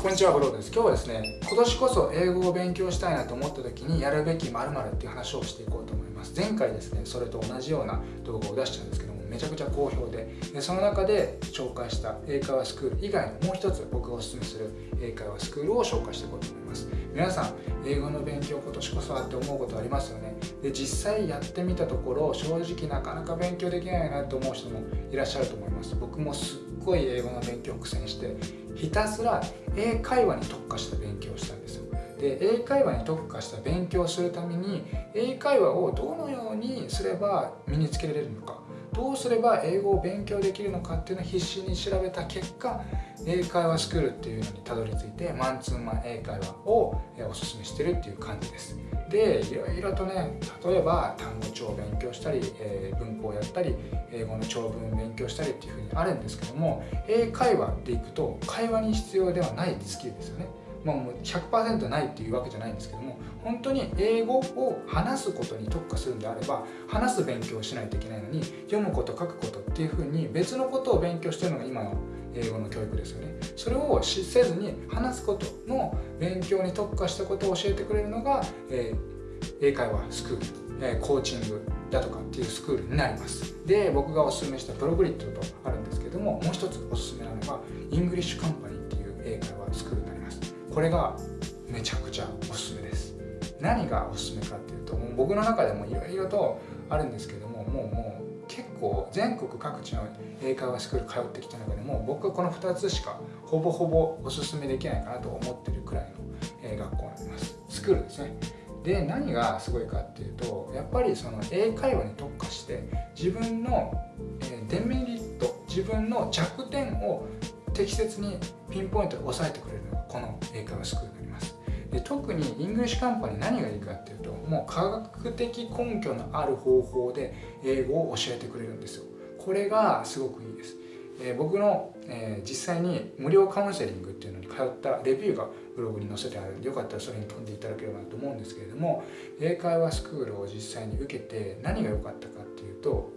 こんにちは、ブローです。今日はですね、今年こそ英語を勉強したいなと思った時にやるべき〇〇っていう話をしていこうと思います。前回ですね、それと同じような動画を出したんですけども、めちゃくちゃ好評で、でその中で紹介した英会話スクール以外のもう一つ僕がおすすめする英会話スクールを紹介していこうと思います。皆さん、英語の勉強今年こそはって思うことありますよね？で、実際やってみたところ、正直なかなか勉強できないなと思う人もいらっしゃると思います。僕もすっごい英語の勉強苦戦して、ひたすら英会話に特化した勉強をしたんですよで英会話に特化した勉強をするために英会話をどのようにすれば身につけられるのかどうすれば英語を勉強できるのかっていうのを必死に調べた結果英会話スクールっていうのにたどり着いてマンツーマン英会話をおすすめしてるっていう感じです。でいろいろとね例えば単語帳を勉強したり、えー、文法をやったり英語の長文を勉強したりっていうふうにあるんですけども英会話でいくと会話に必要ではないスキルですよね。まあ、もう100%ないっていうわけじゃないんですけども本当に英語を話すことに特化するんであれば話す勉強をしないといけないのに読むこと書くことっていうふうに別のことを勉強してるのが今の英語の教育ですよね。それをせずに話すことの勉強に特化したことを教えてくれるのが、えー、英会話スクール、えー、コーチングだとかっていうスクールになります。で僕がおすすめしたプログリットとあるんですけどももう一つおすすめなのが ENGLISH COMPANY っていう英会話これがめちゃくちゃおすすめです。何がおすすめかっていうともう僕の中でもいろいろとあるんですけどももうもう結構全国各地の英会話スクール通ってきた中でも僕はこの2つしかほぼほぼおすすめできないかなと思ってるくらいの、学校になります。スクールですね。で何がすごいかっていうとやっぱりその英会話に特化して自分の、デメリット自分の弱点を適切にピンポイントで押さえてくれるのがこの英会話スクールになります。で特に ENGLISH COMPANY 何がいいかっていうともう科学的根拠のある方法で英語を教えてくれるんですよ。これがすごくいいです、えー、僕の、えー、実際に無料カウンセリングっていうのに通ったレビューがブログに載せてあるんでよかったらそれに飛んでいただければなと思うんですけれども英会話スクールを実際に受けて何が良かったかっていうと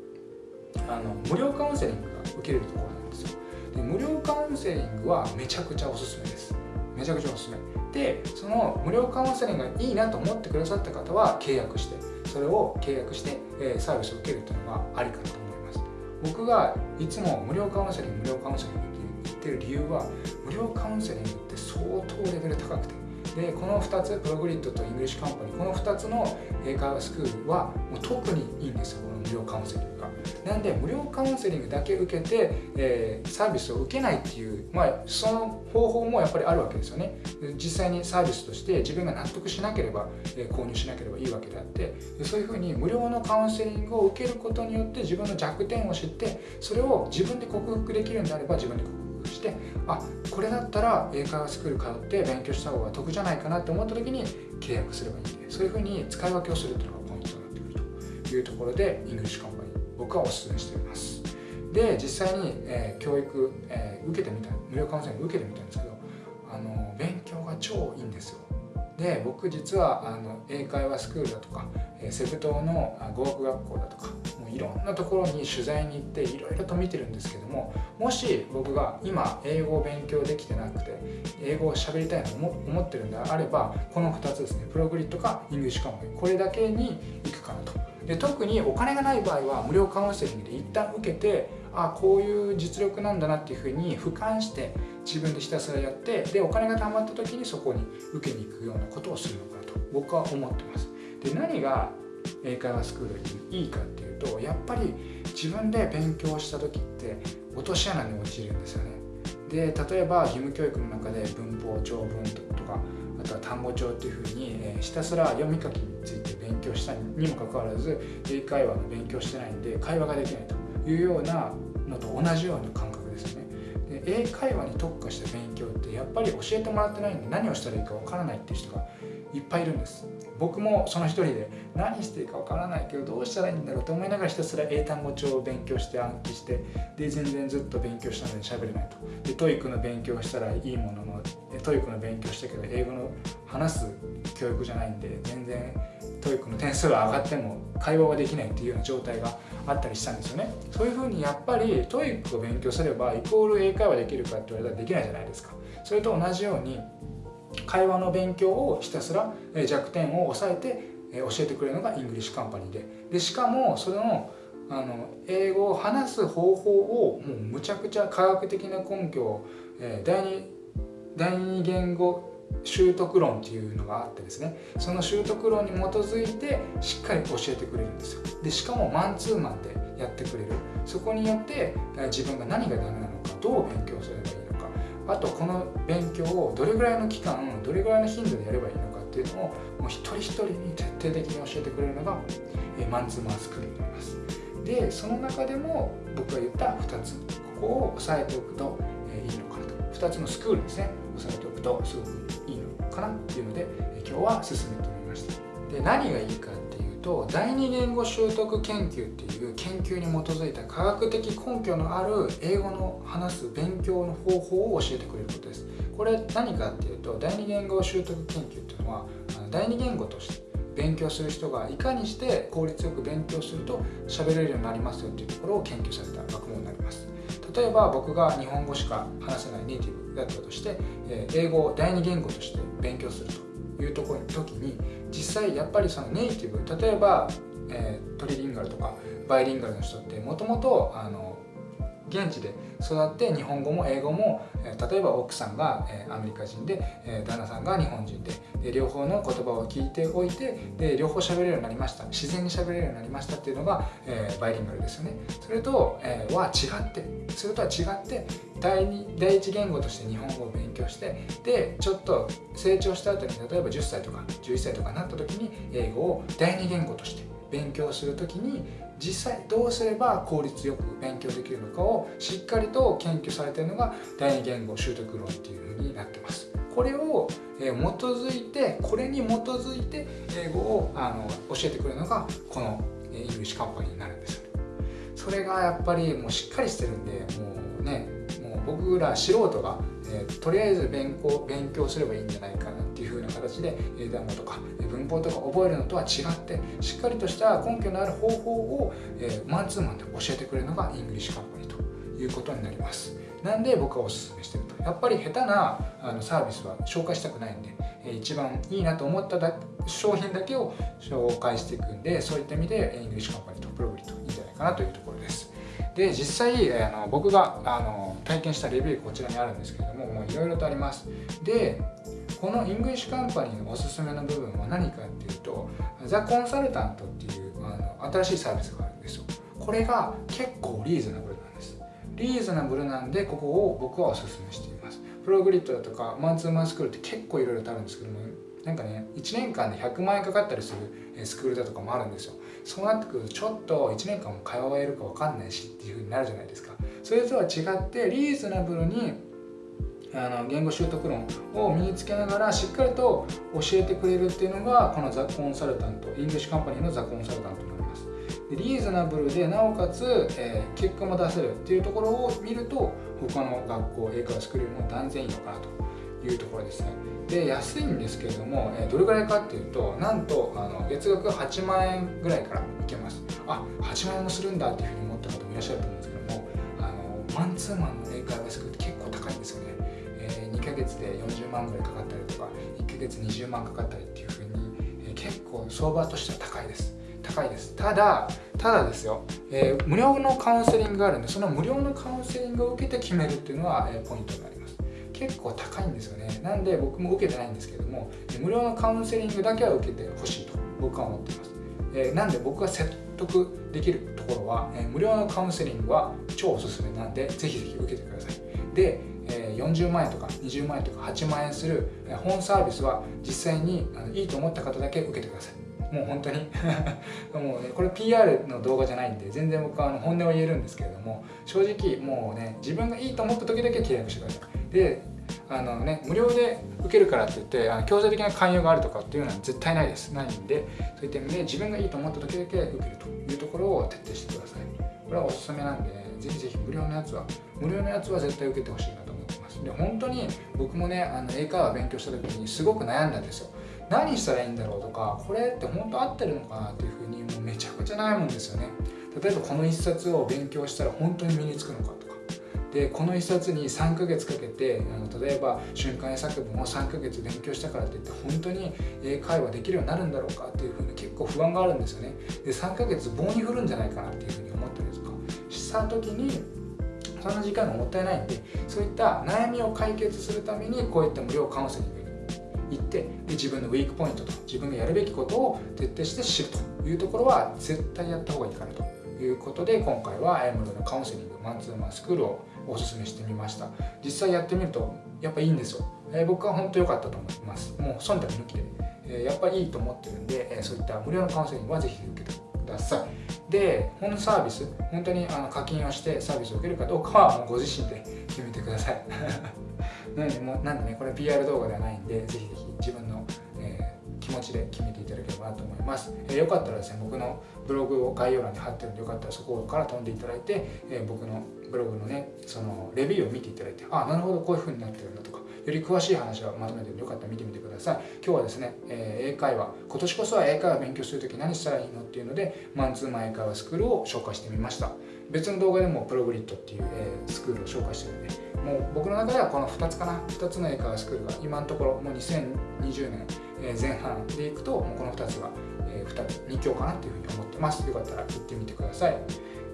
あの無料カウンセリングが受けれるところなんですよ。で無料カウンセリングはめちゃくちゃおすすめです。めちゃくちゃおすすめ。でその無料カウンセリングがいいなと思ってくださった方は契約してそれを契約して、えサービスを受けるっていうのがありかなと思います。僕がいつも無料カウンセリング無料カウンセリングって言ってる理由は無料カウンセリングって相当レベル高くて。でこの2つプログリットと ENGLISH COMPANY この2つの英会話スクールはもう特にいいんですよこの無料カウンセリング。なんで無料カウンセリングだけ受けて、えー、サービスを受けないっていうまあその方法もやっぱりあるわけですよね。実際にサービスとして自分が納得しなければ、えー、購入しなければいいわけであってそういうふうに無料のカウンセリングを受けることによって自分の弱点を知ってそれを自分で克服できるんであれば自分で克服してあこれだったら英会話スクール通って勉強した方が得じゃないかなって思った時に契約すればいいんでそういうふうに使い分けをするっていうのがポイントになってくるというところでイングリッシュカンパニー僕はお勧めしています。で実際に、えー、教育、えー、受けてみた無料カウンセリング受けてみたんですけどあの勉強が超いいんですよ。で僕実はあの英会話スクールだとかえセブ島の語学学校だとかいろんなところに取材に行っていろいろと見てるんですけどももし僕が今英語を勉強できてなくて英語を喋りたいと思ってるんであればこの2つですねプログリットかイングリッシュカンこれだけに行くかなと。で特にお金がない場合は無料カウンセリングで一旦受けてあこういう実力なんだなっていうふうに俯瞰して自分でひたすらやってでお金が貯まった時にそこに受けに行くようなことをするのかなと僕は思ってます。で何が英会話スクールにいいかっていうとやっぱり自分で勉強した時って落とし穴に陥るんですよね。で例えば義務教育の中で文法長文とかあとは単語帳っていうふうに、えひたすら読み書きについて勉強したにもかかわらず英会話の勉強してないんで会話ができないというようなのと同じような考英会話に特化した勉強ってやっぱり教えてもらってないんで何をしたらいいかわからないっていう人がいっぱいいるんです。僕もその一人で何していいかわからないけどどうしたらいいんだろうと思いながらひたすら英単語帳を勉強して暗記してで全然ずっと勉強したのに喋れないと。で TOEIC の勉強したらいいものの TOEIC の勉強したけど英語の話す教育じゃないんで全然 TOEIC の点数が上がっても会話ができないっていうような状態があったりしたんですよね。そういうふうにやっぱり TOEIC を勉強すればイコール英会話できるかって言われたらできないじゃないですか。それと同じように会話の勉強をひたすら弱点を抑えて教えてくれるのがイングリッシュカンパニーで。でしかもそれのあの英語を話す方法をもうむちゃくちゃ科学的な根拠を、え、第二第二言語習得論っていうのがあってですねその習得論に基づいてしっかり教えてくれるんですよ。でしかもマンツーマンでやってくれる。そこによって自分が何がダメなのかどう勉強すればいいのかあとこの勉強をどれぐらいの期間どれぐらいの頻度でやればいいのかっていうのをもう一人一人に徹底的に教えてくれるのがマンツーマンスクールになります。でその中でも僕が言った2つ。ここを押さえておくといいのかなと。2つのスクールですね。押さえておくとすごくいいのかなっていうので今日は進めてみました。で何がいいかっていうと第二言語習得研究っていう研究に基づいた科学的根拠のある英語の話す勉強の方法を教えてくれることです。これ何かっていうと第二言語習得研究っていうのは第二言語として勉強する人がいかにして効率よく勉強すると喋れるようになりますよっていうところを研究された学問になります。例えば僕が日本語しか話せないネイティブだったとして英語を第二言語として勉強するというところの時に実際やっぱりそのネイティブ例えば、え、トリリンガルとかバイリンガルの人ってもともと現地で育って日本語も英語も例えば奥さんがアメリカ人で旦那さんが日本人で両方の言葉を聞いておいてで両方喋れるようになりました。自然に喋れるようになりましたっていうのがバイリンガルですよね。それとは違ってそれとは違って第二第一言語として日本語を勉強してでちょっと成長した後に例えば10歳とか11歳とかなった時に英語を第二言語として勉強する時に実際どうすれば効率よく勉強できるのかをしっかりと研究されているのが第二言語習得論っていうふうになってます。これを基づいてこれに基づいて英語をあの教えてくれるのがこのイングリッシュカンパニーになるんですよね。それがやっぱりもうしっかりしてるんでもうねもう僕ら素人が、えー、とりあえず勉強勉強すればいいんじゃないか形で英単語とか文法とか覚えるのとは違ってしっかりとした根拠のある方法を、えー、マンツーマンで教えてくれるのがイングリッシュカンパニーということになります。なんで僕はおすすめしてると。やっぱり下手なあのサービスは紹介したくないんで、一番いいなと思っただ商品だけを紹介していくんでそういった意味でイングリッシュカンパニーとプログリットいいんじゃないかなというところです。で実際あの僕があの体験したレビューこちらにあるんですけれどももういろいろとあります。でこのイングリッシュカンパニーのおすすめの部分は何かっていうとザ・コンサルタントっていうあの新しいサービスがあるんですよ。これが結構リーズナブルなんです。リーズナブルなんでここを僕はおすすめしています。プログリットだとかマンツーマンスクールって結構いろいろとあるんですけどもなんかね1年間で100万円かかったりするスクールだとかもあるんですよ。そうなってくるとちょっと1年間も通えるか分かんないしっていうふうになるじゃないですか。それとは違ってリーズナブルにあの言語習得論を身につけながらしっかりと教えてくれるっていうのがこのザ・コンサルタントイングリッシュカンパニーのザ・コンサルタントになります。でリーズナブルでなおかつ、えー、結果も出せるっていうところを見ると他の学校英会話スクールよりも断然いいのかなというところですね。で安いんですけれども、えー、どれぐらいかっていうとなんとあの月額8万円ぐらいからいけます。あ8万円もするんだっていうふうに思った方もいらっしゃると思うんですけどもあのマンツーマンの英会話スクールって結構高いんですよね。えー、2ヶ月で40万ぐらいかかったりとか1ヶ月20万かかったりっていうふうに、えー、結構相場としては高いです。高いです。ただただですよ、えー、無料のカウンセリングがあるんでその無料のカウンセリングを受けて決めるっていうのは、えー、ポイントになります。結構高いんですよね。なんで僕も受けてないんですけども無料のカウンセリングだけは受けてほしいと僕は思っています、え、なんで僕が説得できるところは、え、無料のカウンセリングは超おすすめなんでぜひぜひ受けてください。で40万円とか20万円とか8万円する本サービスは実際にいいと思った方だけ受けてください。もう本当に。もうねこれ PR の動画じゃないんで全然僕はあの本音を言えるんですけれども正直もうね自分がいいと思った時だけ契約してください。であのね無料で受けるからって言ってあの強制的な勧誘があるとかっていうのは絶対ないです。ないんでそういった意味で自分がいいと思った時だけ受けるというところを徹底してください。これはおすすめなんでぜひぜひ無料のやつは無料のやつは絶対受けてほしいなで本当に僕もねあの英会話勉強した時にすごく悩んだんですよ。何したらいいんだろうとかこれって本当合ってるのかなっていうふうにもうめちゃくちゃ悩むんですよね。例えばこの一冊を勉強したら本当に身につくのかとか。でこの1冊に3ヶ月かけてあの例えば瞬間英作文を3ヶ月勉強したからといって本当に英会話できるようになるんだろうかっていうふうに結構不安があるんですよね。で3ヶ月棒に振るんじゃないかなっていうふうに思ったりとか。した時にそんな時間がもったいないんでそういった悩みを解決するためにこういった無料カウンセリングに行ってで自分のウィークポイントと自分がやるべきことを徹底して知るというところは絶対やった方がいいかなということで今回は無料のカウンセリングマンツーマンスクールをおすすめしてみました。実際やってみるとやっぱいいんですよ、えー、僕は本当良かったと思います。もう忖度抜きで、えー、やっぱいいと思ってるんで、えー、そういった無料のカウンセリングはぜひ受けてください。で本サービス本当にあの課金をしてサービスを受けるかどうかはもうご自身で決めてください。なのでもうなんでねこれ PR 動画ではないんでぜひぜひ自分の、えー、気持ちで決めていただければなと思います、えー、よかったらですね僕のブログを概要欄に貼ってるんでよかったらそこから飛んでいただいて、えー、僕のブログのねそのレビューを見ていただいてあなるほどこういう風になってるんだとかより詳しい話はまとめてよかったら見てみてください。今日はですね、えー、英会話。今年こそは英会話勉強する時何したらいいのっていうのでマンツーマン英会話スクールを紹介してみました。別の動画でもプログリッドっていう、えー、スクールを紹介してるんでもう僕の中ではこの2つかな。2つの英会話スクールが今のところもう2020年前半でいくともうこの2つが2つ2強かなっていうふうに思ってます。よかったら行ってみてください、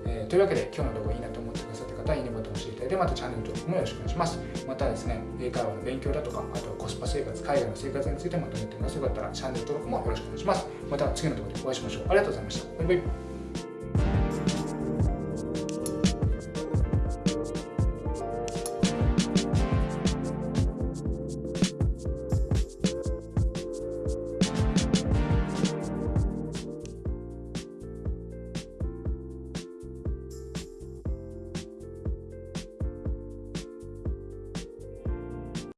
えー、というわけで今日の動画いいなと思って方はいいねボタンを押していただいてまたチャンネル登録もよろしくお願いしますまたですね英会話の勉強だとかあとはコスパ生活海外の生活についてまとめていますよかったらチャンネル登録もよろしくお願いしますまた次の動画でお会いしましょうありがとうございましたバイバイ